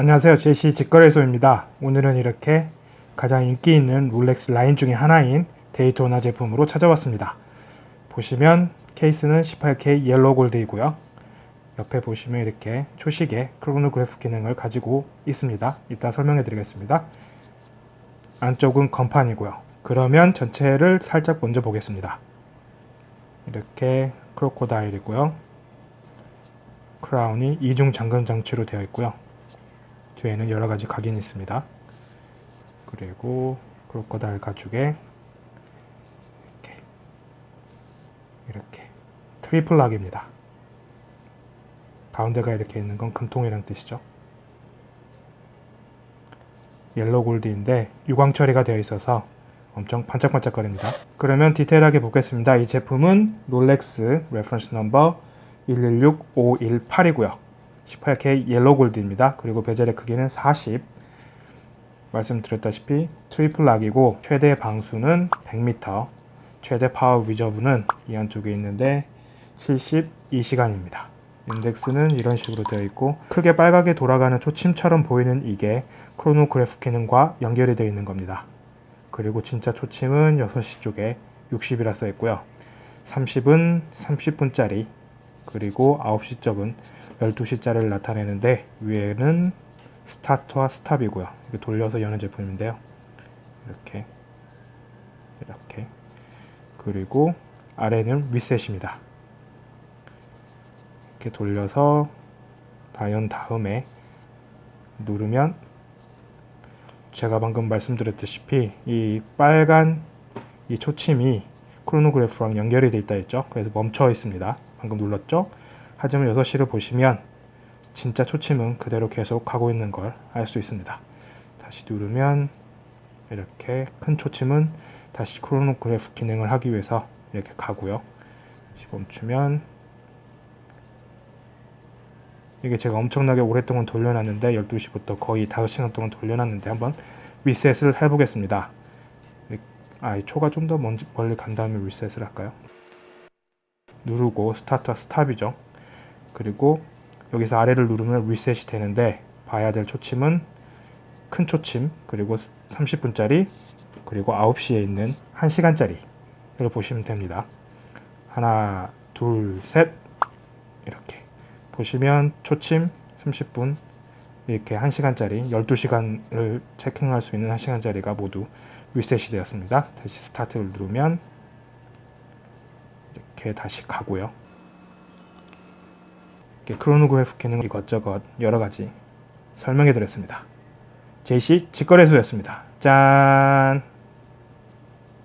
안녕하세요. 제시 직거래소입니다. 오늘은 이렇게 가장 인기 있는 롤렉스 라인 중에 하나인 데이토나 제품으로 찾아왔습니다. 보시면 케이스는 18K 옐로우 골드이고요. 옆에 보시면 이렇게 초시계 크로노그래프 기능을 가지고 있습니다. 이따 설명해 드리겠습니다. 안쪽은 건판이고요. 그러면 전체를 살짝 먼저 보겠습니다. 이렇게 크로코다일이고요. 크라운이 이중 잠금 장치로 되어 있고요 뒤에는 여러가지 각인이 있습니다. 그리고 crocodile 가죽에 이렇게, 이렇게 triple lock입니다. 가운데가 이렇게 있는 건 금통이란 뜻이죠. yellow gold인데 유광 처리가 되어 있어서 엄청 반짝반짝거립니다. 그러면 디테일하게 보겠습니다. 이 제품은 롤렉스 reference number 116518이고요. 18K yellow gold입니다. 그리고 bezel의 크기는 40 말씀드렸다시피 triple lock이고 최대 방수는 100m 최대 power reserve는 이 안쪽에 있는데 72시간입니다. 인덱스는 이런 식으로 되어 있고 크게 빨갛게 돌아가는 초침처럼 보이는 이게 크로노그래프 기능과 연결이 되어 있는 겁니다. 그리고 진짜 초침은 6시 쪽에 60이라 써 있고요. 30은 30분짜리 그리고 9시 쪽은 12시짜리를 나타내는데 위에는 스타트와 스탑이고요. 돌려서 여는 제품인데요. 이렇게 이렇게 그리고 아래는 리셋입니다. 이렇게 돌려서 다연 다음에 누르면 제가 방금 말씀드렸다시피 이 빨간 이 초침이 크로노그래프랑 연결이 되어 있다 했죠. 그래서 멈춰 있습니다. 방금 눌렀죠? 하지만 6시를 보시면 진짜 초침은 그대로 계속 가고 있는 걸 알 수 있습니다. 다시 누르면 이렇게 큰 초침은 다시 크로노그래프 기능을 하기 위해서 이렇게 가고요. 다시 멈추면 이게 제가 엄청나게 오랫동안 돌려놨는데 12시부터 거의 5시간 동안 돌려놨는데 한번 리셋을 해보겠습니다. 아, 이 초가 좀 더 멀리 간 다음에 리셋을 할까요? 누르고 start와 stop이죠. 그리고 여기서 아래를 누르면 리셋이 되는데 봐야 될 초침은 큰 초침 그리고 30분짜리 그리고 9시에 있는 1시간짜리를 보시면 됩니다. 하나 둘 셋 이렇게 보시면 초침 30분 이렇게 1시간짜리 12시간을 체킹할 수 있는 1시간짜리가 모두 리셋이 되었습니다. 다시 스타트를 누르면 이렇게 다시 가고요. 크로노그래프 기능 이것저것 여러가지 설명해 드렸습니다. 제시 직거래소였습니다. 짠!